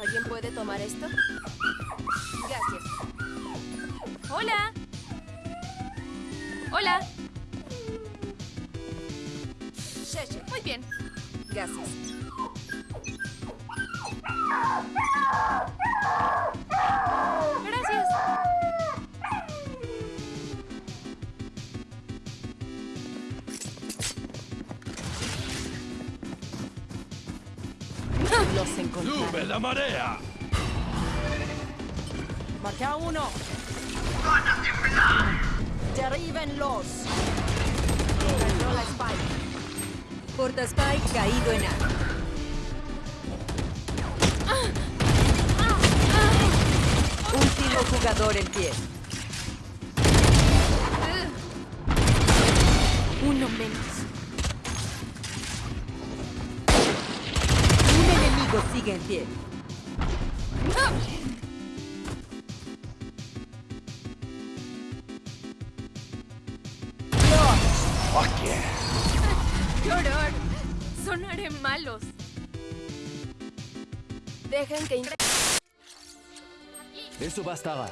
¿Alguien puede tomar esto? Gracias. Hola. Hola. Muy bien. Gracias. Los encontré. ¡Sube la marea! Maté a uno. Derríbenlos. Cayó la Spike. Porta Spike caído en A. Último jugador en pie. Uno menos. Sigue en pie. ¡Qué horror! Sonaré malos. Dejen que... Eso bastaba.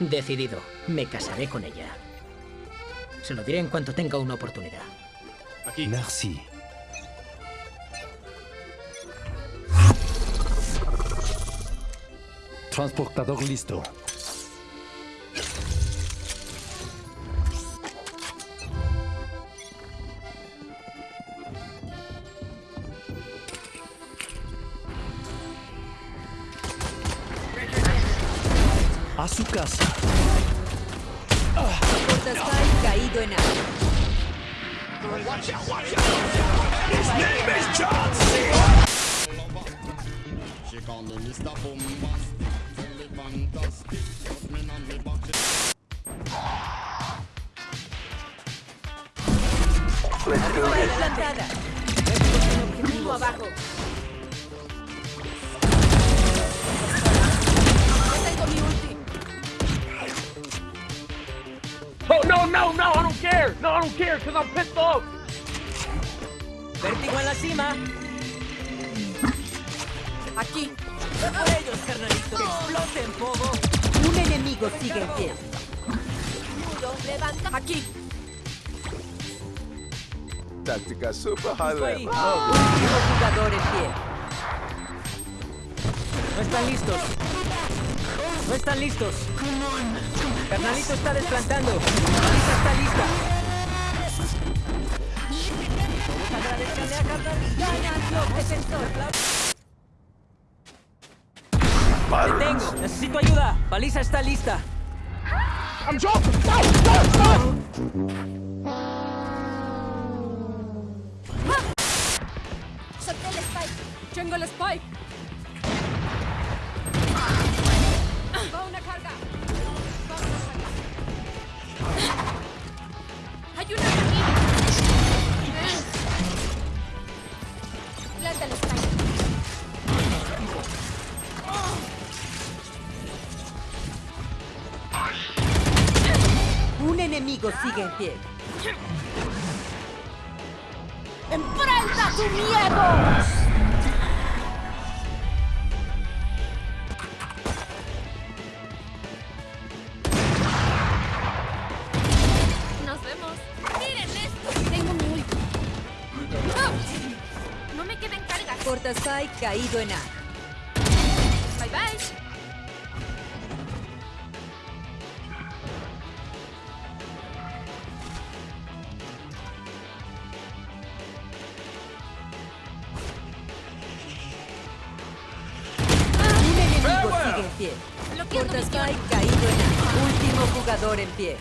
Decidido, me casaré con ella. Se lo diré en cuanto tenga una oportunidad. Aquí. Merci. Transportador listo. A su casa. Spike caído en A. She call me Mr. Bombastic, tell me fantastic. Put me on me back. Spike plantada. Objetivo abajo. Ya tengo mi ulti. Oh, no, no, no, I don't care. No, I don't care because I'm pissed off. Vértigo en la cima. Aquí. Por ellos, carnalito. Exploten, pogo. Un enemigo sigue en pie. Nudo. Levanta. Aquí. Táctica super Ahí. Último jugador en pie. No están listos. No están listos. Carnalito está desplantando. Lista está lista. Agradezcanle a Carnalito. defensor. Detengo. Necesito ayuda. Baliza está lista. Solté el Spike. Tengo el spike. Hay una aquí. Planta Spike. Un enemigo sigue en pie. ¡Enfrenta tu miedo! Spike caído en A. Bye bye. Un enemigo sigue en pie. Bloqueando Porta misión. Spike caído en A. Último jugador en pie.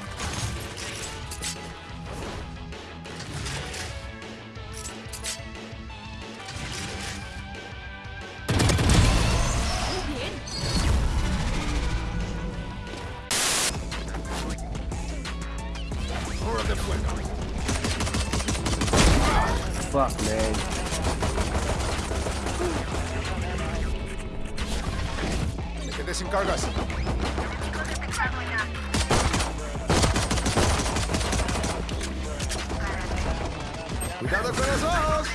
De fuego. Fuck, man. Me quedé sin cargas. Cuidado con los ojos.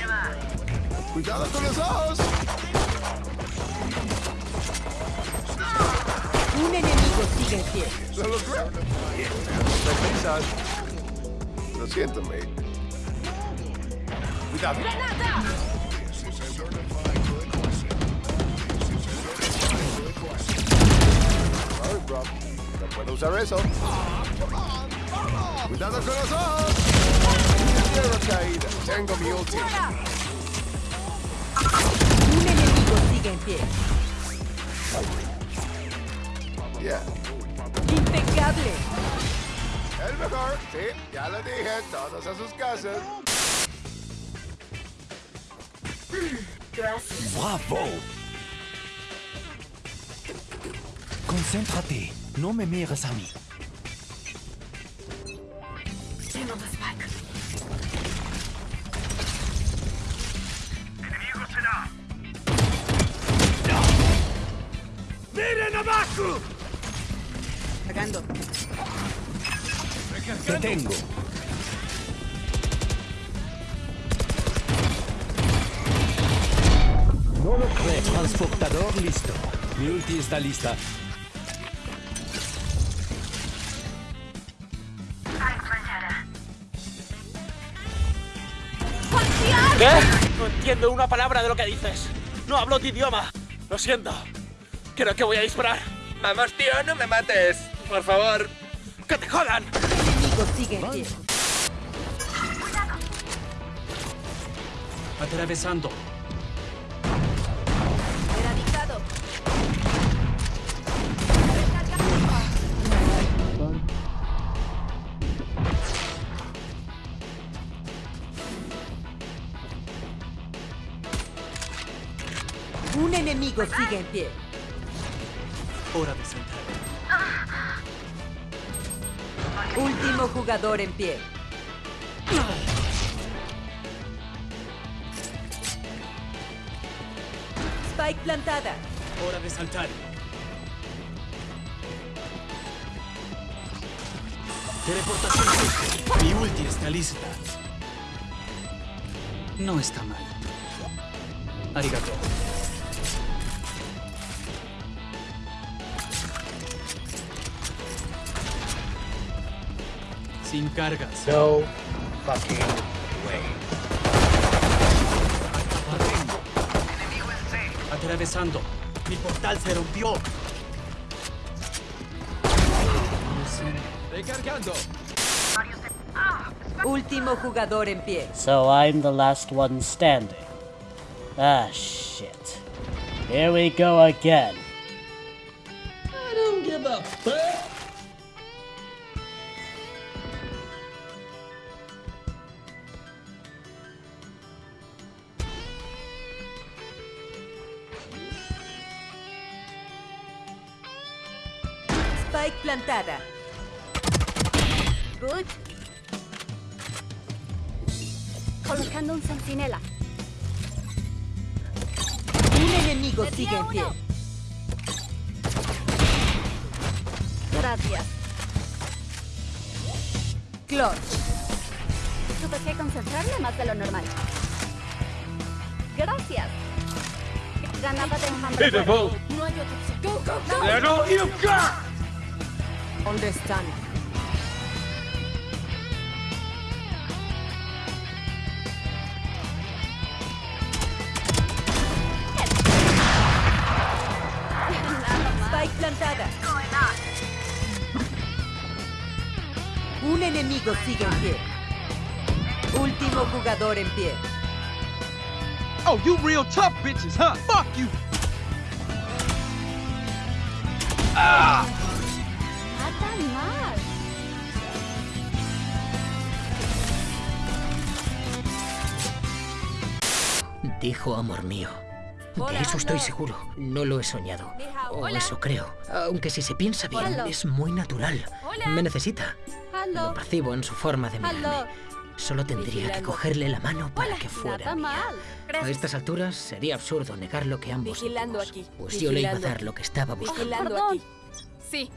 Cuidado con los ojos. Un enemigo sigue en pie. Lo logré. Lo siento, mate. Cuidado. Sorry, bro. No puedo usar eso. Cuidado con los ojos. Tierra caída. Tengo mi ulti. Un enemigo sigue en pie. Yeah. Impecable. El mejor. Sí, ya lo dije. Todos a sus casas. Bravo. Concéntrate. No me mires a mí. ¡Miren abajo! Cargando. Te tengo. No lo creo. Transportador listo. Mi ulti está lista. ¿Qué? No entiendo una palabra de lo que dices. No hablo tu idioma. Lo siento. Creo que voy a disparar. Vamos, tío, no me mates. Por favor. ¡Que te jodan! Enemigo sigue en pie. Atravesando. Erradicado. Un enemigo sigue en pie. Hora de sentar. Último jugador en pie. Spike plantada. Hora de saltar. Teleportación. Mi ulti está lista. No está mal. Arigato. Sin cargas. No fucking way. Atravesando. Mi portal se rompió. Recargando. Último jugador en pie. So I'm the last one standing. Ah, shit. Here we go again. I don't give a fuck. Spike plantada. Good. Colocando un centinela. Un enemigo sigue en pie. Gracias. Clutch. Tuve que concentrarme más de lo normal. Gracias. Granada de enjambre. No hay otra opción. Go, go, go. There go got! Understand. Spike plantada. Un enemigo sigue en pie. Último jugador en pie. Oh, you real tough bitches, huh? Fuck you. Ah, Dijo amor mío. De eso estoy seguro. No lo he soñado. O eso creo. Aunque si se piensa bien, Hola. es muy natural. Me necesita. Lo percibo en su forma de mirarme. Solo tendría que cogerle la mano para que fuera Nada mía. mal. A estas alturas sería absurdo negar lo que ambos Vigilando sentimos, aquí, Pues yo le iba a dar lo que estaba buscando. Vigilando Perdón. aquí. Sí,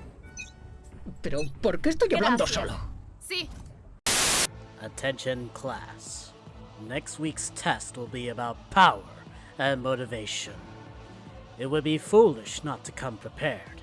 Pero, ¿por qué estoy hablando Gracias. solo? sí. Attention, class. next week's test will be about power and motivation. It would be foolish not to come prepared.